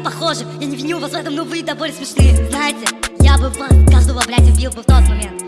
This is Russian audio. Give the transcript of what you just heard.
похожи Я не виню вас в этом, но вы довольно смешные. Знаете, я бы вас, каждого, блядь, убил бы в тот момент.